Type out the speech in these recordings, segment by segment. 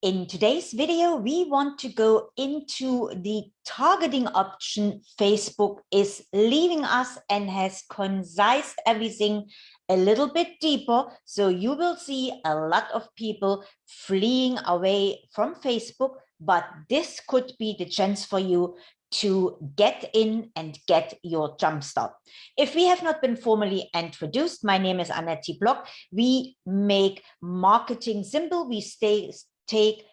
In today's video, we want to go into the targeting option Facebook is leaving us and has concised everything a little bit deeper. So you will see a lot of people fleeing away from Facebook, but this could be the chance for you to get in and get your jump start. If we have not been formally introduced, my name is Annette Block. We make marketing simple. We stay take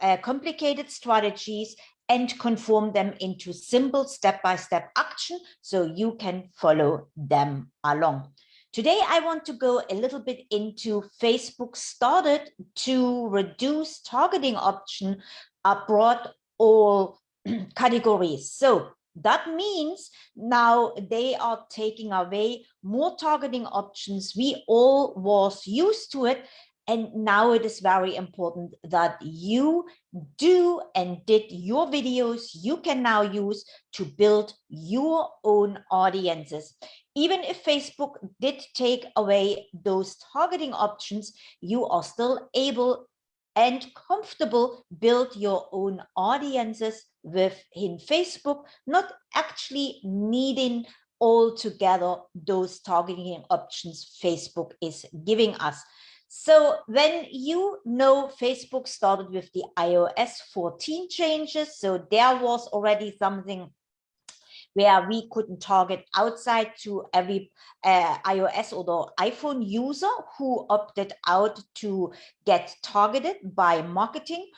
uh, complicated strategies and conform them into simple step-by-step -step action so you can follow them along. Today, I want to go a little bit into Facebook started to reduce targeting option abroad all categories. So that means now they are taking away more targeting options. We all was used to it and now it is very important that you do and did your videos you can now use to build your own audiences. Even if Facebook did take away those targeting options, you are still able and comfortable build your own audiences within Facebook, not actually needing altogether those targeting options Facebook is giving us. So when you know Facebook started with the iOS 14 changes, so there was already something where we couldn't target outside to every uh, iOS or the iPhone user who opted out to get targeted by marketing.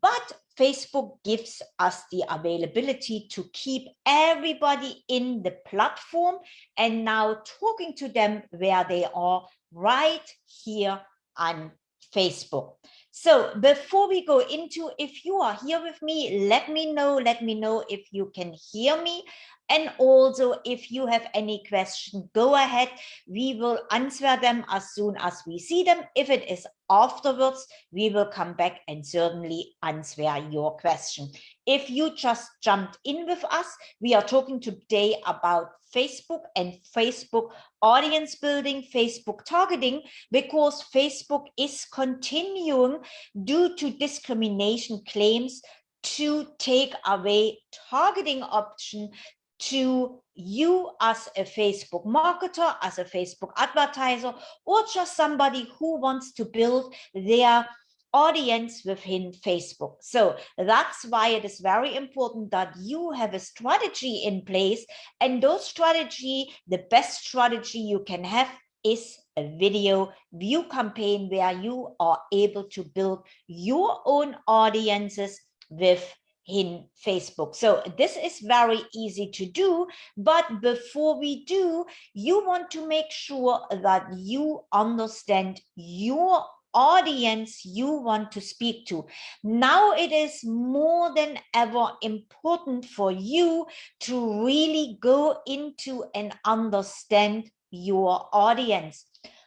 But Facebook gives us the availability to keep everybody in the platform and now talking to them where they are right here on Facebook. So before we go into, if you are here with me, let me know, let me know if you can hear me. And also, if you have any question, go ahead. We will answer them as soon as we see them. If it is afterwards, we will come back and certainly answer your question. If you just jumped in with us, we are talking today about Facebook and Facebook audience building, Facebook targeting, because Facebook is continuing due to discrimination claims to take away targeting option to you as a Facebook marketer, as a Facebook advertiser, or just somebody who wants to build their audience within Facebook. So that's why it is very important that you have a strategy in place and those strategy, the best strategy you can have is a video view campaign where you are able to build your own audiences with in Facebook. So this is very easy to do, but before we do, you want to make sure that you understand your audience you want to speak to. Now it is more than ever important for you to really go into and understand your audience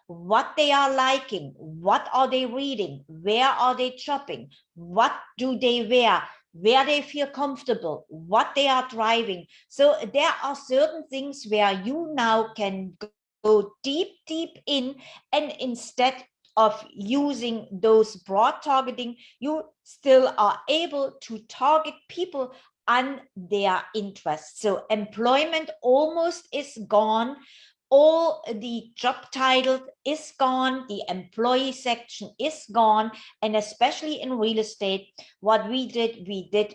what they are liking, what are they reading, where are they shopping, what do they wear, where they feel comfortable, what they are driving. So there are certain things where you now can go deep, deep in and instead of using those broad targeting, you still are able to target people on their interests. So employment almost is gone all the job title is gone, the employee section is gone, and especially in real estate, what we did, we did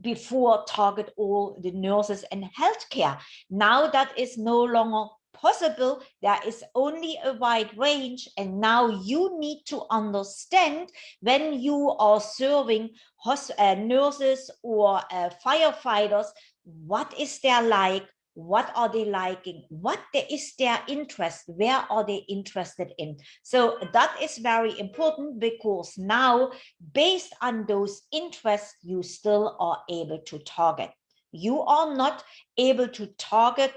before target all the nurses and healthcare. Now that is no longer possible. There is only a wide range. And now you need to understand when you are serving uh, nurses or uh, firefighters, what is their like, what are they liking? What is their interest? Where are they interested in? So that is very important because now based on those interests you still are able to target. You are not able to target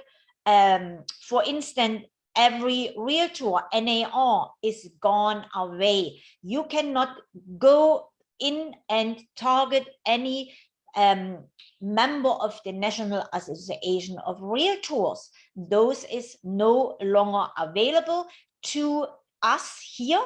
um, for instance every realtor NAR is gone away. You cannot go in and target any um, member of the National Association of Realtors. Those is no longer available to us here.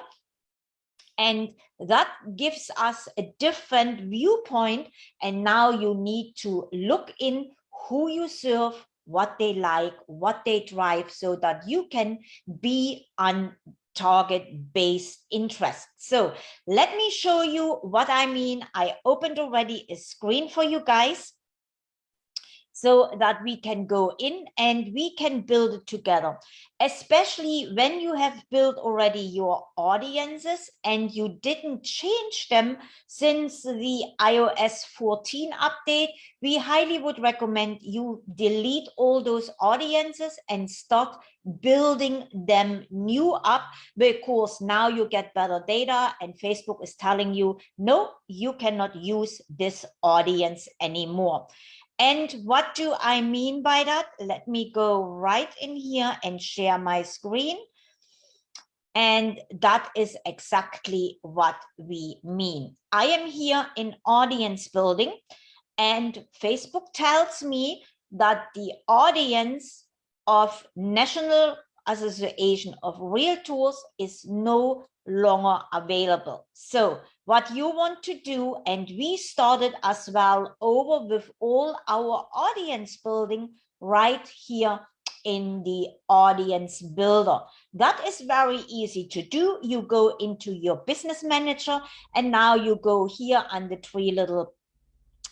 And that gives us a different viewpoint. And now you need to look in who you serve, what they like, what they drive, so that you can be on target based interest. So let me show you what I mean. I opened already a screen for you guys so that we can go in and we can build it together especially when you have built already your audiences and you didn't change them since the iOS 14 update, we highly would recommend you delete all those audiences and start building them new up because now you get better data and Facebook is telling you, no, you cannot use this audience anymore. And what do I mean by that? Let me go right in here and share my screen. And that is exactly what we mean. I am here in audience building and Facebook tells me that the audience of National Association of Realtors is no longer available. So what you want to do, and we started as well over with all our audience building right here in the audience builder. That is very easy to do. You go into your business manager and now you go here on the three little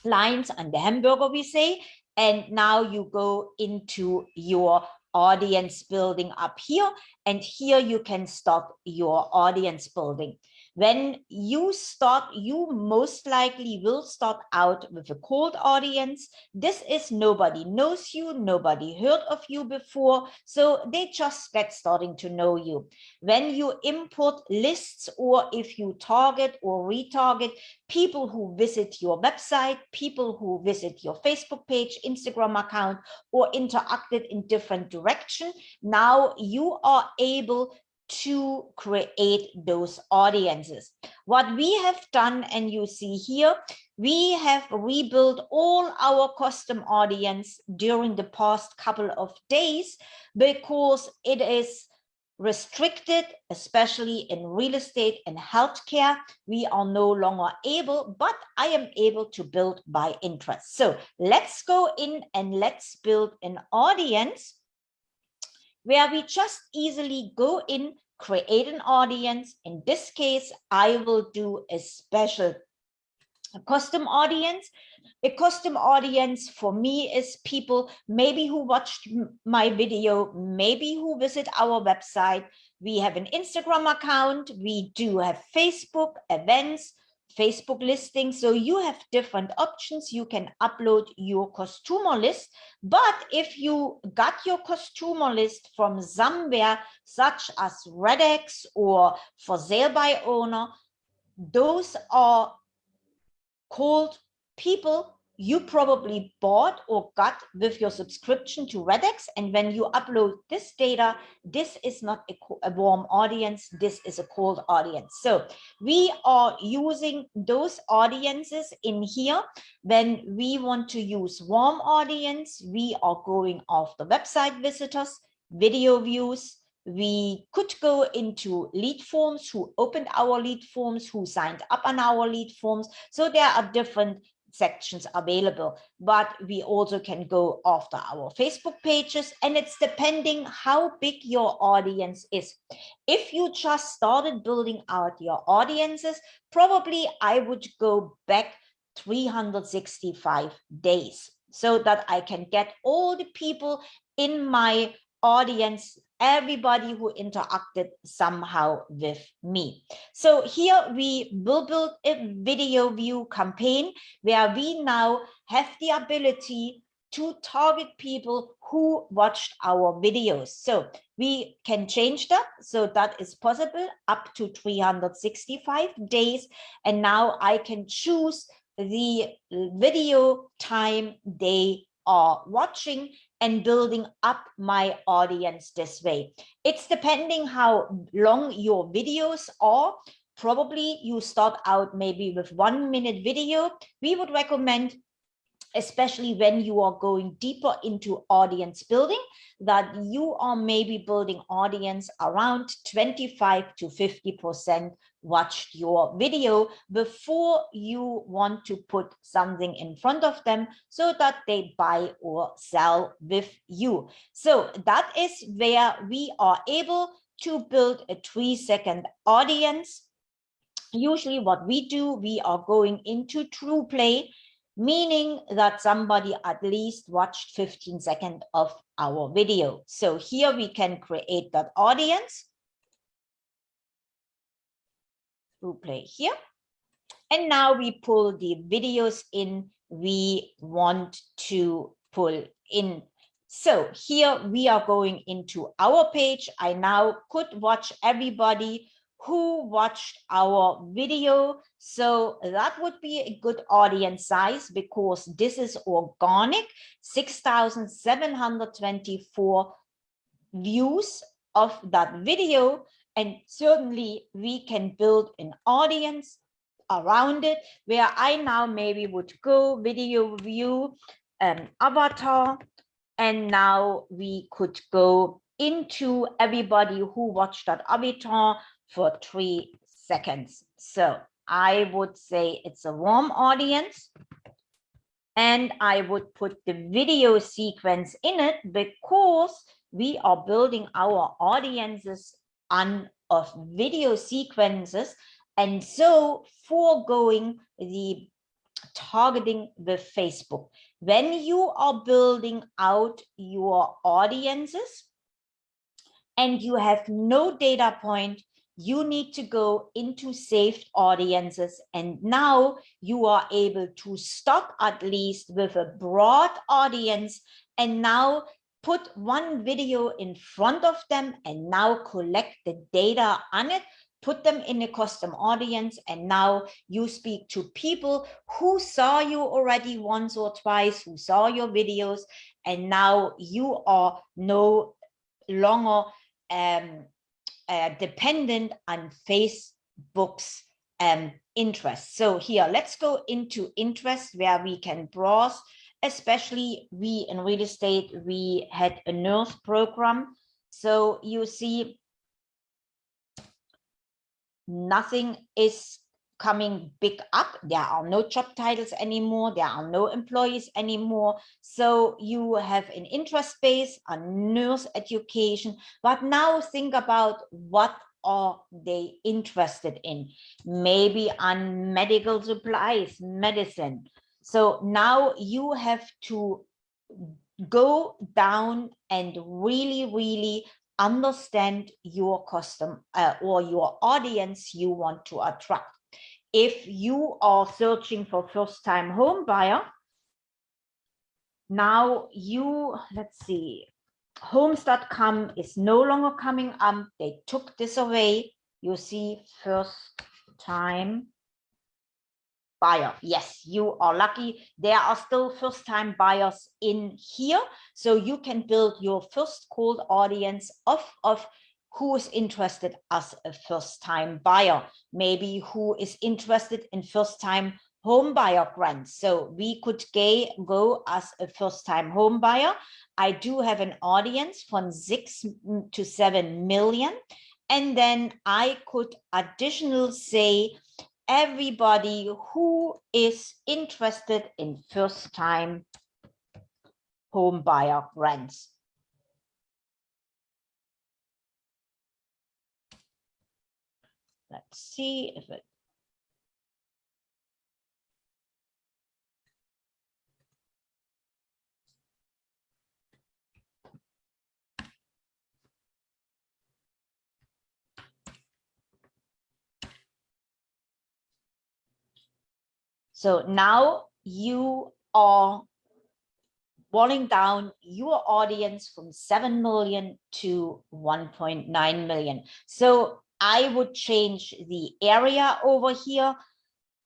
lines on the hamburger we say, and now you go into your audience building up here and here you can stop your audience building when you start, you most likely will start out with a cold audience. This is nobody knows you, nobody heard of you before, so they just get starting to know you. When you import lists or if you target or retarget people who visit your website, people who visit your Facebook page, Instagram account, or interacted in different direction, now you are able to create those audiences. What we have done, and you see here, we have rebuilt all our custom audience during the past couple of days because it is restricted, especially in real estate and healthcare. We are no longer able, but I am able to build by interest. So let's go in and let's build an audience where we just easily go in, create an audience. In this case, I will do a special a custom audience. A custom audience for me is people maybe who watched my video, maybe who visit our website. We have an Instagram account. We do have Facebook events, Facebook listing. So you have different options. You can upload your customer list. But if you got your customer list from somewhere such as Redex or for sale by owner, those are called people you probably bought or got with your subscription to Redex. And when you upload this data, this is not a, a, warm audience, this is a cold audience. So we are using those audiences in here. When we want to use warm audience, we are going after website visitors, video views, we could go into lead forms who opened our lead forms who signed up on our lead forms so there are different sections available, but we also can go after our Facebook pages and it's depending how big your audience is. If you just started building out your audiences, probably I would go back 365 days so that I can get all the people in my audience everybody who interacted somehow with me. So here we will build a video view campaign where we now have the ability to target people who watched our videos. So we can change that. So that is possible up to 365 days. And now I can choose the video time they are watching and building up my audience this way. It's depending how long your videos are. Probably you start out maybe with one minute video. We would recommend especially when you are going deeper into audience building, that you are maybe building audience around 25 to 50% watched your video before you want to put something in front of them so that they buy or sell with you. So that is where we are able to build a three second audience. Usually what we do, we are going into ThruPlay, meaning that somebody at least watched 15 seconds of our video. So here we can create that audience ThruPlay here. And now we pull the videos in we want to pull in. So here we are going into our page. I now could watch everybody who watched our video. So that would be a good audience size because this is organic, 6,724 views of that video. And certainly we can build an audience around it where I now maybe would go video view um, avatar and now we could go into everybody who watched that avatar for three seconds. So I would say it's a warm audience and I would put the video sequence in it because we are building our audiences on of video sequences and so foregoing the targeting with Facebook. When you are building out your audiences and you have no data point, you need to go into saved audiences. And now you are able to stop at least with a broad audience. And now put one video in front of them and now collect the data on it, put them in a custom audience, and now you speak to people who saw you already once or twice, who saw your videos, and now you are no longer um, uh, dependent on Facebook's um, interest. So here, let's go into interest where we can browse especially we in real estate, we had a nurse program. So you see, nothing is coming big up. There are no job titles anymore. There are no employees anymore. So you have an interest base, a nurse education. But now think about what are they interested in? Maybe on medical supplies, medicine, so now you have to go down and really, really understand your custom uh, or your audience you want to attract. If you are searching for first time home buyer, now you, let's see, homes.com is no longer coming up. They took this away. You see first time buyer. Yes, you are lucky. There are still first time buyers in here. So you can build your first cold audience of, of who is interested as a first time buyer, maybe who is interested in first time home buyer grants. So we could go as a first time home buyer. I do have an audience from six to seven million. And then I could additional say everybody who is interested in first time home buyer rents. Let's see if it So now you are boiling down your audience from 7 million to 1.9 million. So I would change the area over here.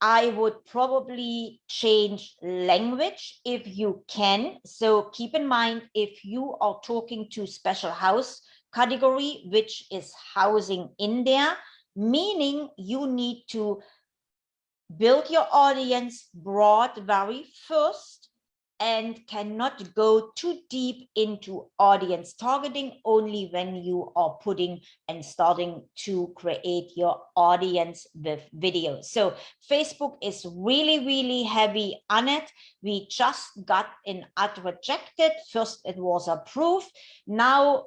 I would probably change language if you can. So keep in mind, if you are talking to special house category, which is housing in there, meaning you need to build your audience broad very first and cannot go too deep into audience targeting only when you are putting and starting to create your audience with videos. So Facebook is really, really heavy on it. We just got an ad rejected. First, it was approved. Now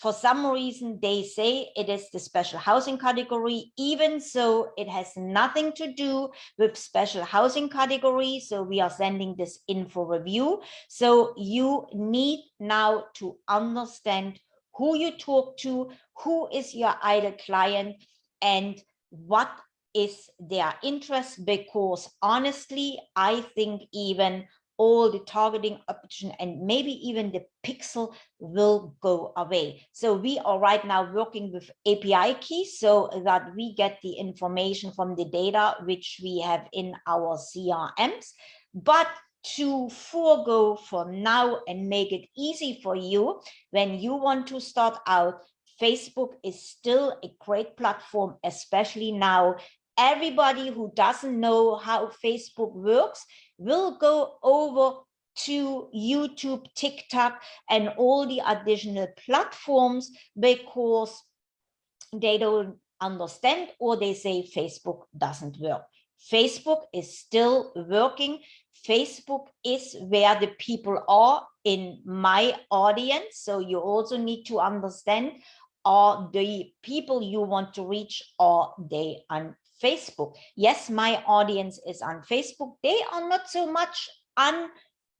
for some reason they say it is the special housing category even so it has nothing to do with special housing category so we are sending this in for review. So you need now to understand who you talk to who is your ideal client and what is their interest because honestly i think even all the targeting option and maybe even the pixel will go away. So we are right now working with API keys so that we get the information from the data which we have in our CRMs. But to forego for now and make it easy for you when you want to start out, Facebook is still a great platform, especially now everybody who doesn't know how Facebook works will go over to YouTube, TikTok, and all the additional platforms because they don't understand or they say Facebook doesn't work. Facebook is still working. Facebook is where the people are in my audience. So you also need to understand are the people you want to reach, are they on Facebook. Yes, my audience is on Facebook. They are not so much on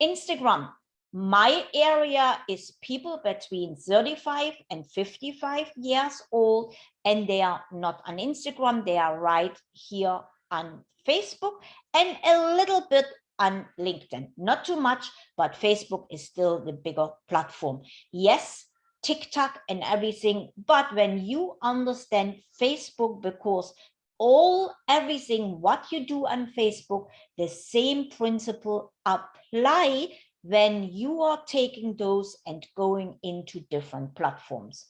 Instagram. My area is people between 35 and 55 years old, and they are not on Instagram. They are right here on Facebook and a little bit on LinkedIn. Not too much, but Facebook is still the bigger platform. Yes, TikTok and everything. But when you understand Facebook, because all everything what you do on Facebook, the same principle apply when you are taking those and going into different platforms.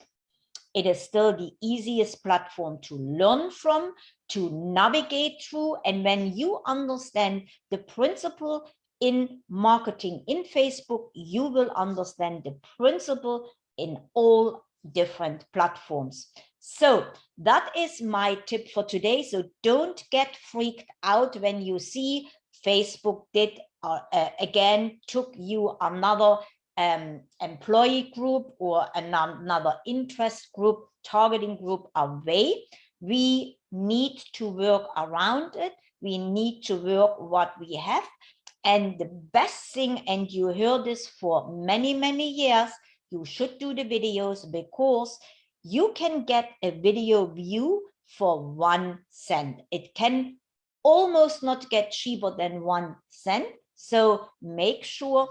It is still the easiest platform to learn from, to navigate through. And when you understand the principle in marketing in Facebook, you will understand the principle in all different platforms. So that is my tip for today. So don't get freaked out when you see Facebook did uh, uh, again took you another um, employee group or another interest group, targeting group away. We need to work around it. We need to work what we have. And the best thing, and you heard this for many, many years, you should do the videos because you can get a video view for one cent. It can almost not get cheaper than one cent. So make sure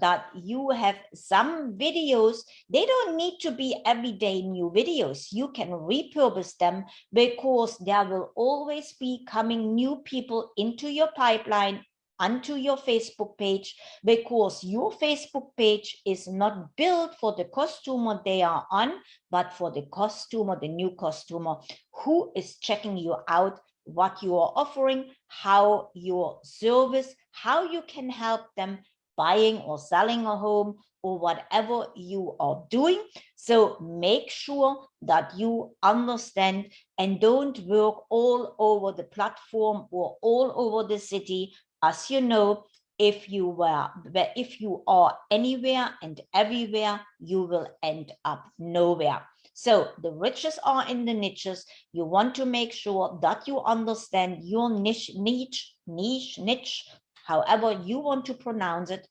that you have some videos. They don't need to be everyday new videos. You can repurpose them because there will always be coming new people into your pipeline onto your Facebook page because your Facebook page is not built for the customer they are on, but for the customer, the new customer who is checking you out, what you are offering, how your service, how you can help them buying or selling a home or whatever you are doing. So make sure that you understand and don't work all over the platform or all over the city as you know, if you were, if you are anywhere and everywhere, you will end up nowhere. So the riches are in the niches. You want to make sure that you understand your niche, niche, niche, niche, however you want to pronounce it.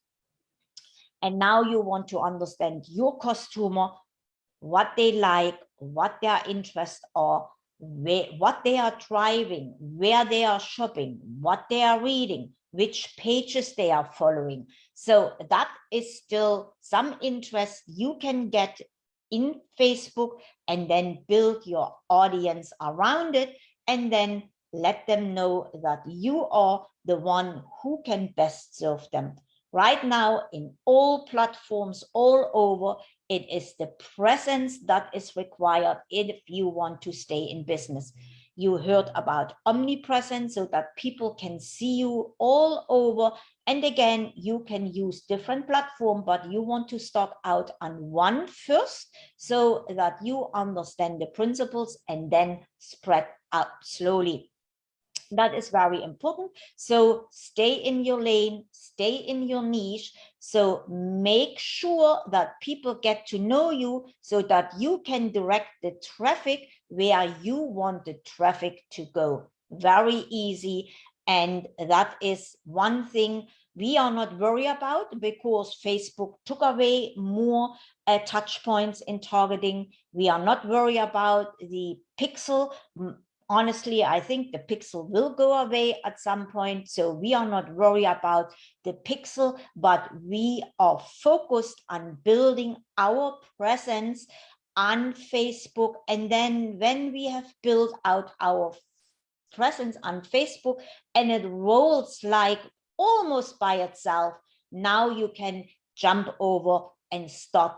And now you want to understand your customer, what they like, what their interests are, where, what they are driving, where they are shopping, what they are reading, which pages they are following. So that is still some interest you can get in Facebook and then build your audience around it and then let them know that you are the one who can best serve them. Right now in all platforms all over, it is the presence that is required if you want to stay in business. You heard about omnipresence so that people can see you all over. And again, you can use different platform, but you want to start out on one first so that you understand the principles and then spread out slowly. That is very important. So stay in your lane, stay in your niche. So make sure that people get to know you so that you can direct the traffic where you want the traffic to go. Very easy. And that is one thing we are not worried about because Facebook took away more uh, touch points in targeting. We are not worried about the pixel honestly, I think the pixel will go away at some point. So we are not worried about the pixel, but we are focused on building our presence on Facebook. And then when we have built out our presence on Facebook and it rolls like almost by itself, now you can jump over and start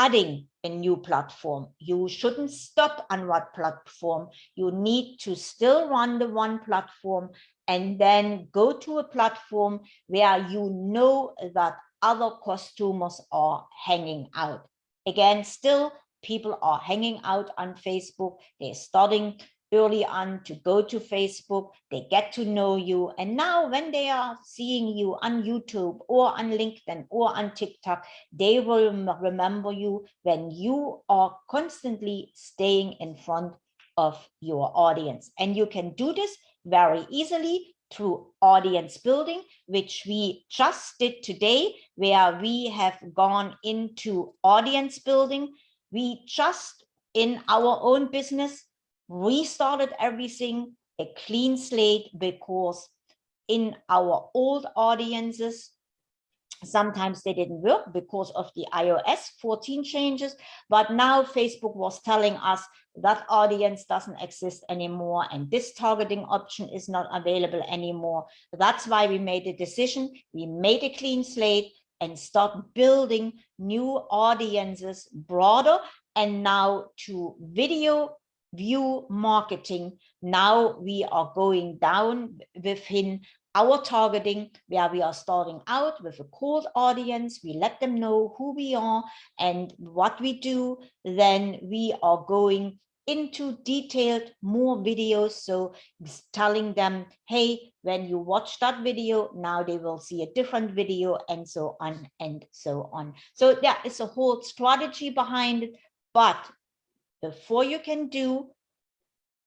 adding a new platform. You shouldn't stop on what platform. You need to still run the one platform and then go to a platform where you know that other customers are hanging out. Again, still people are hanging out on Facebook. They're starting early on to go to Facebook, they get to know you. And now when they are seeing you on YouTube or on LinkedIn or on TikTok, they will remember you when you are constantly staying in front of your audience. And you can do this very easily through audience building, which we just did today, where we have gone into audience building. We just in our own business restarted everything, a clean slate, because in our old audiences, sometimes they didn't work because of the iOS 14 changes, but now Facebook was telling us that audience doesn't exist anymore and this targeting option is not available anymore. That's why we made a decision. We made a clean slate and start building new audiences broader and now to video view marketing. Now we are going down within our targeting where we are starting out with a cold audience. We let them know who we are and what we do. Then we are going into detailed more videos. So telling them, hey, when you watch that video, now they will see a different video and so on and so on. So there is a whole strategy behind it, but before you can do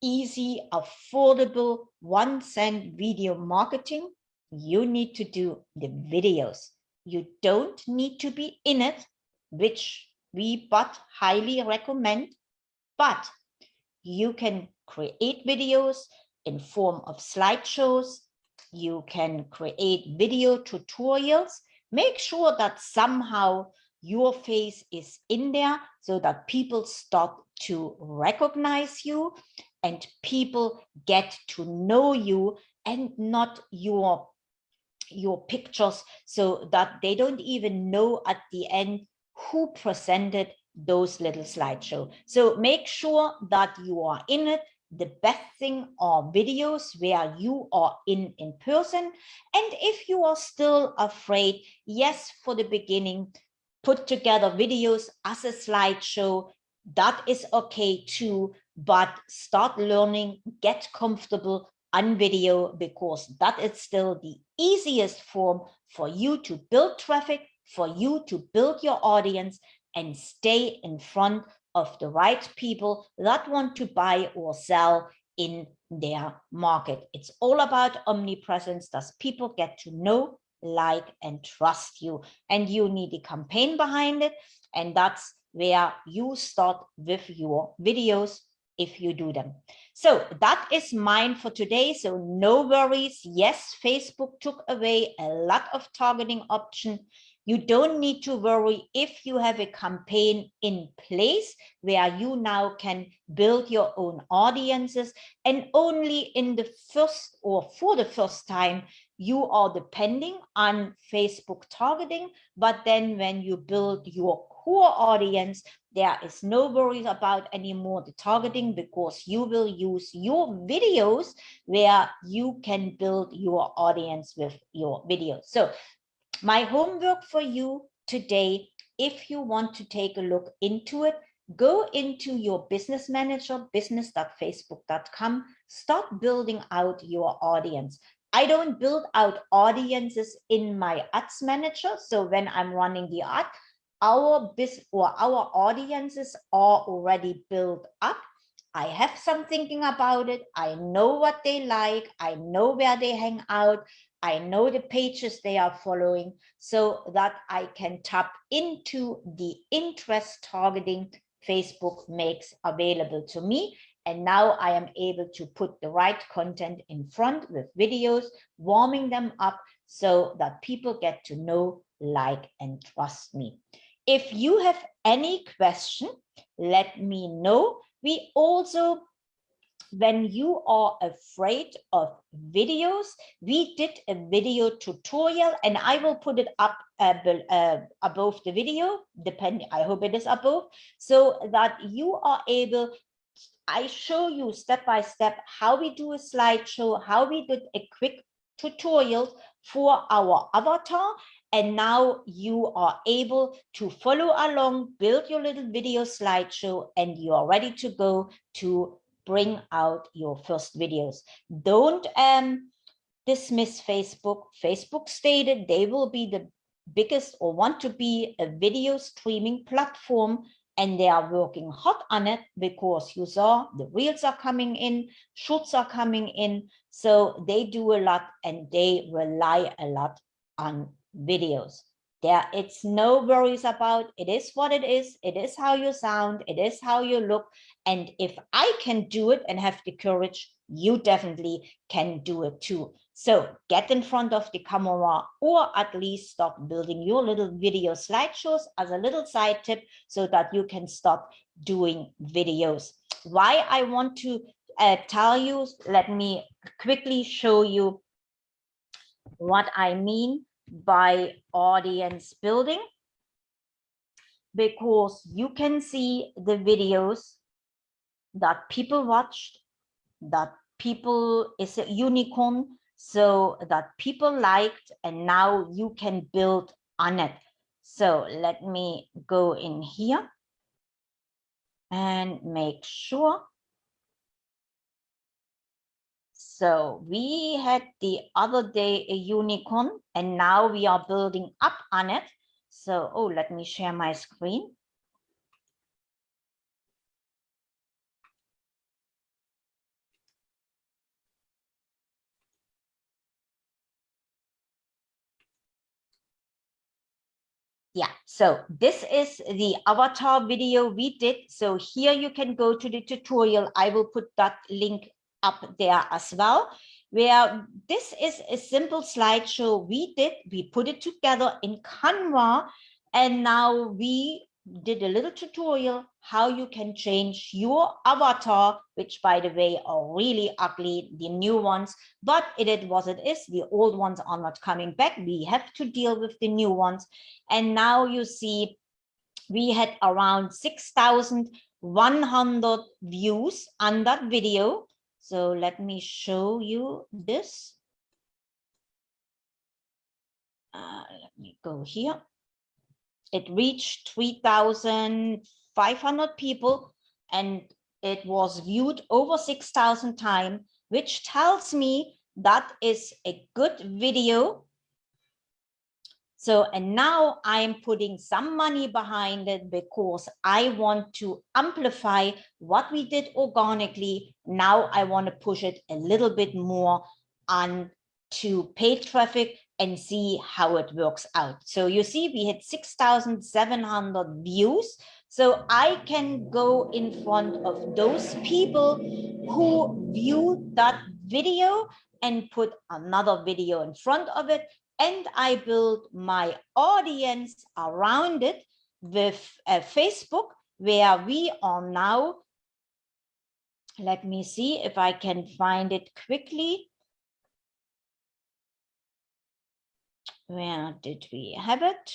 easy, affordable, one cent video marketing, you need to do the videos. You don't need to be in it, which we but highly recommend, but you can create videos in form of slideshows. You can create video tutorials. Make sure that somehow your face is in there so that people start to recognize you and people get to know you and not your your pictures so that they don't even know at the end who presented those little slideshow. So make sure that you are in it. The best thing are videos where you are in in person. And if you are still afraid, yes, for the beginning, put together videos as a slideshow. That is okay too, but start learning, get comfortable on video because that is still the easiest form for you to build traffic, for you to build your audience and stay in front of the right people that want to buy or sell in their market. It's all about omnipresence. Does people get to know like, and trust you. And you need a campaign behind it. And that's where you start with your videos if you do them. So that is mine for today. So no worries. Yes, Facebook took away a lot of targeting option. You don't need to worry if you have a campaign in place where you now can build your own audiences and only in the first or for the first time you are depending on Facebook targeting, but then when you build your core audience, there is no worries about anymore the targeting because you will use your videos where you can build your audience with your videos. So my homework for you today, if you want to take a look into it, go into your business manager, business.facebook.com, start building out your audience. I don't build out audiences in my ads manager. So when I'm running the ad, our business or our audiences are already built up. I have some thinking about it. I know what they like. I know where they hang out. I know the pages they are following so that I can tap into the interest targeting Facebook makes available to me. And now I am able to put the right content in front with videos, warming them up so that people get to know, like, and trust me. If you have any question, let me know. We also, when you are afraid of videos, we did a video tutorial and I will put it up uh, uh, above the video, depending, I hope it is above, so that you are able I show you step by step how we do a slideshow, how we did a quick tutorial for our avatar. And now you are able to follow along, build your little video slideshow, and you are ready to go to bring out your first videos. Don't um, dismiss Facebook. Facebook stated they will be the biggest or want to be a video streaming platform and they are working hot on it because you saw the reels are coming in, shorts are coming in. So they do a lot and they rely a lot on videos. There, it's no worries about it is what it is. It is how you sound. It is how you look. And if I can do it and have the courage, you definitely can do it too. So get in front of the camera or at least stop building your little video slideshows as a little side tip so that you can stop doing videos. Why I want to uh, tell you, let me quickly show you what I mean by audience building because you can see the videos that people watched, that people is a unicorn so that people liked and now you can build on it. So let me go in here and make sure. So we had the other day a unicorn and now we are building up on it. So, oh, let me share my screen. Yeah, so this is the avatar video we did. So here you can go to the tutorial. I will put that link up there as well, where this is a simple slideshow we did. We put it together in Canva, and now we did a little tutorial how you can change your avatar, which by the way are really ugly, the new ones, but it is what it is. The old ones are not coming back. We have to deal with the new ones. And now you see we had around 6,100 views on that video. So let me show you this. Uh, let me go here it reached 3,500 people and it was viewed over 6,000 times, which tells me that is a good video. So, and now I'm putting some money behind it because I want to amplify what we did organically. Now I want to push it a little bit more on to paid traffic and see how it works out. So you see, we had 6,700 views. So I can go in front of those people who viewed that video and put another video in front of it. And I build my audience around it with uh, Facebook, where we are now. Let me see if I can find it quickly. Where did we have it?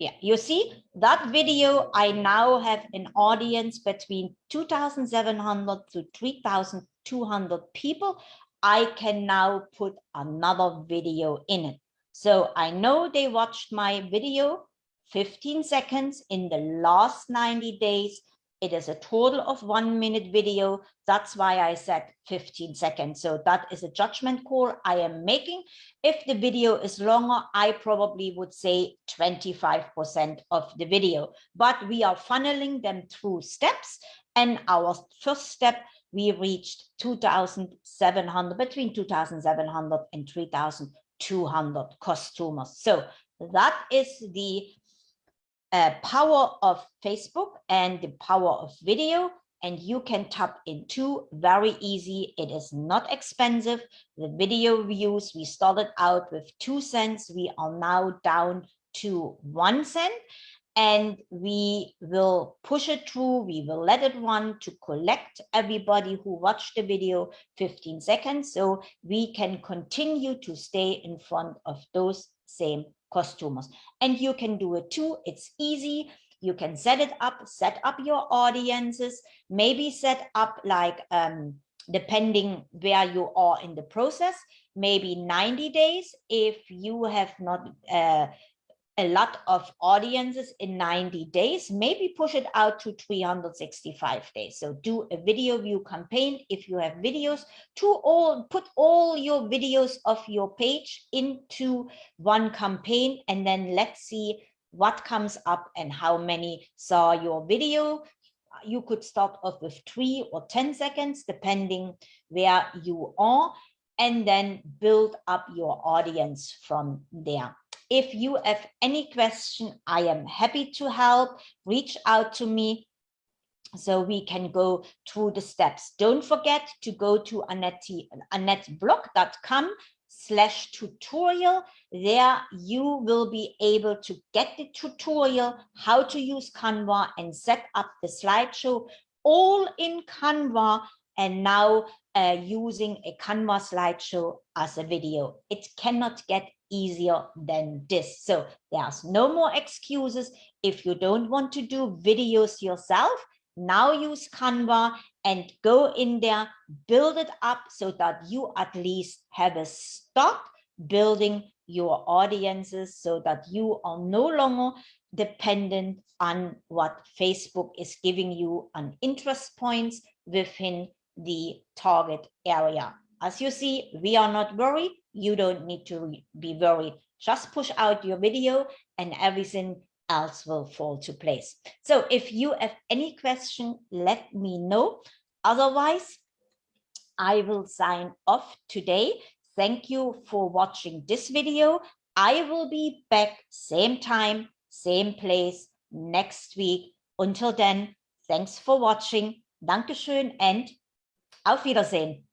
Yeah, you see that video, I now have an audience between 2,700 to 3,200 people. I can now put another video in it. So I know they watched my video 15 seconds in the last 90 days. It is a total of one minute video. That's why I said 15 seconds. So that is a judgment call I am making. If the video is longer, I probably would say 25% of the video, but we are funneling them through steps. And our first step, we reached 2,700, between 2,700 and 3,200 customers. So that is the uh, power of Facebook and the power of video and you can tap into very easy. It is not expensive. The video views, we started out with two cents. We are now down to one cent and we will push it through. We will let it run to collect everybody who watched the video 15 seconds. So we can continue to stay in front of those same customers and you can do it too it's easy you can set it up set up your audiences maybe set up like um depending where you are in the process maybe 90 days if you have not uh, a lot of audiences in 90 days, maybe push it out to 365 days. So do a video view campaign if you have videos to all put all your videos of your page into one campaign and then let's see what comes up and how many saw your video. You could start off with three or 10 seconds, depending where you are, and then build up your audience from there. If you have any question, I am happy to help. Reach out to me so we can go through the steps. Don't forget to go to annetteblog.com slash tutorial. There you will be able to get the tutorial, how to use Canva and set up the slideshow all in Canva and now uh, using a Canva slideshow as a video. It cannot get easier than this. So there's no more excuses. If you don't want to do videos yourself, now use Canva and go in there, build it up so that you at least have a start building your audiences so that you are no longer dependent on what Facebook is giving you on interest points within the target area. As you see, we are not worried you don't need to be worried. Just push out your video and everything else will fall to place. So if you have any question, let me know. Otherwise, I will sign off today. Thank you for watching this video. I will be back same time, same place next week. Until then, thanks for watching. Dankeschön and auf Wiedersehen.